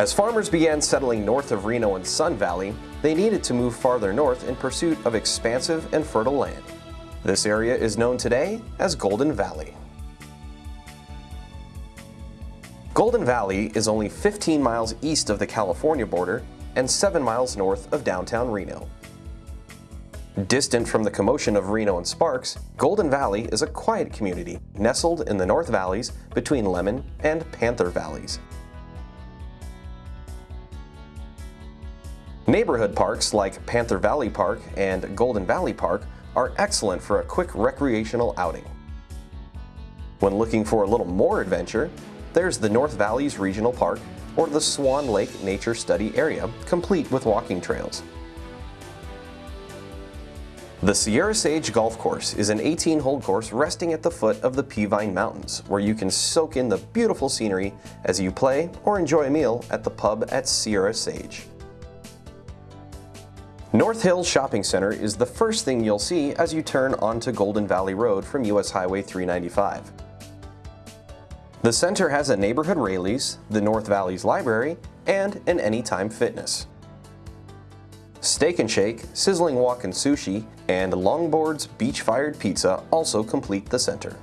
As farmers began settling north of Reno and Sun Valley, they needed to move farther north in pursuit of expansive and fertile land. This area is known today as Golden Valley. Golden Valley is only 15 miles east of the California border and 7 miles north of downtown Reno. Distant from the commotion of Reno and Sparks, Golden Valley is a quiet community nestled in the North Valleys between Lemon and Panther Valleys. Neighborhood parks like Panther Valley Park and Golden Valley Park are excellent for a quick recreational outing. When looking for a little more adventure, there's the North Valleys Regional Park or the Swan Lake Nature Study Area, complete with walking trails. The Sierra Sage Golf Course is an 18-hole course resting at the foot of the Peavine Mountains, where you can soak in the beautiful scenery as you play or enjoy a meal at the pub at Sierra Sage. North Hills Shopping Center is the first thing you'll see as you turn onto Golden Valley Road from US Highway 395. The center has a neighborhood Raley's, the North Valleys Library, and an Anytime Fitness. Steak and Shake, Sizzling Wok and Sushi, and Longboard's Beach Fired Pizza also complete the center.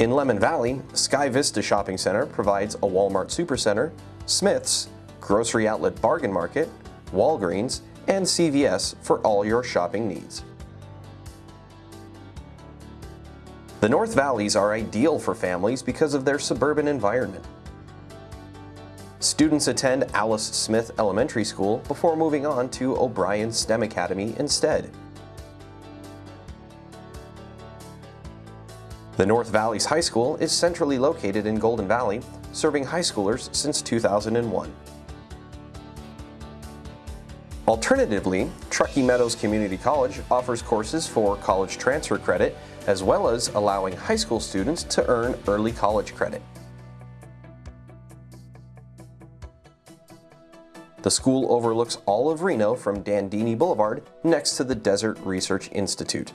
In Lemon Valley, Sky Vista Shopping Center provides a Walmart Supercenter, Smith's, Grocery Outlet Bargain Market, Walgreens, and CVS for all your shopping needs. The North Valleys are ideal for families because of their suburban environment. Students attend Alice Smith Elementary School before moving on to O'Brien STEM Academy instead. The North Valleys High School is centrally located in Golden Valley, serving high schoolers since 2001. Alternatively, Truckee Meadows Community College offers courses for college transfer credit as well as allowing high school students to earn early college credit. The school overlooks all of Reno from Dandini Boulevard next to the Desert Research Institute.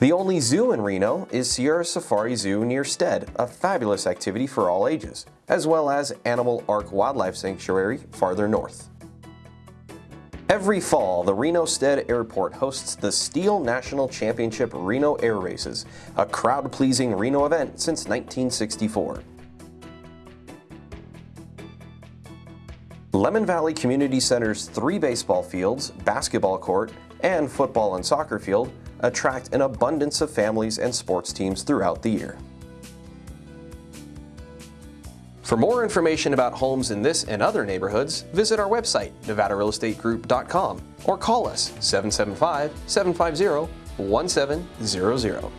The only zoo in Reno is Sierra Safari Zoo near Stead, a fabulous activity for all ages, as well as Animal Ark Wildlife Sanctuary farther north. Every fall, the Reno Stead Airport hosts the STIHL National Championship Reno Air Races, a crowd-pleasing Reno event since 1964. Lemon Valley Community Center's three baseball fields, basketball court, and football and soccer field attract an abundance of families and sports teams throughout the year. For more information about homes in this and other neighborhoods, visit our website, nevadarealestategroup.com, or call us 775-750-1700.